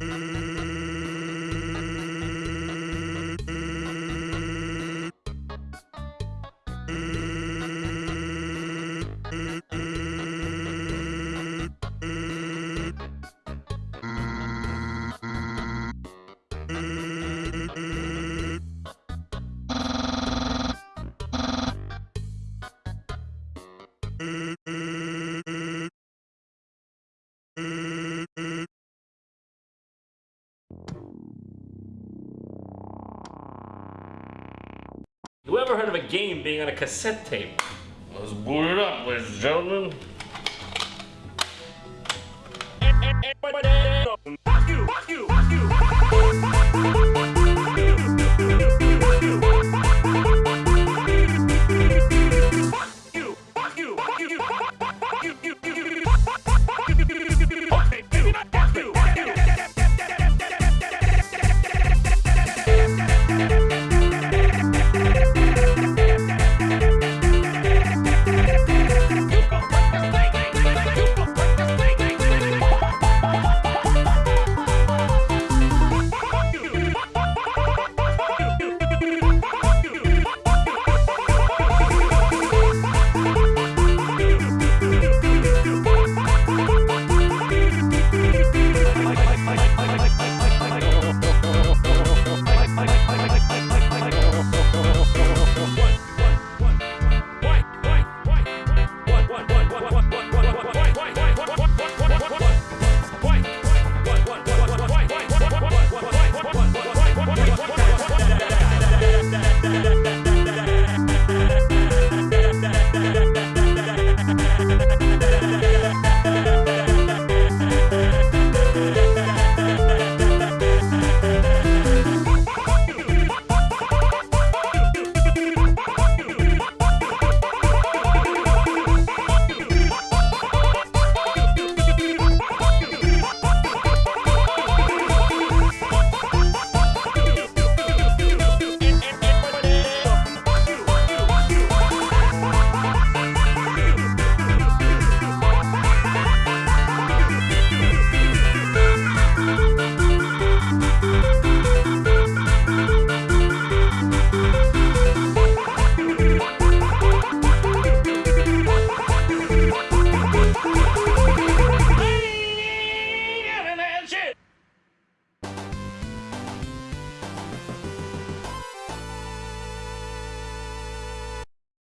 Mm-hmm. Ever heard of a game being on a cassette tape? Let's boot it up, ladies and gentlemen.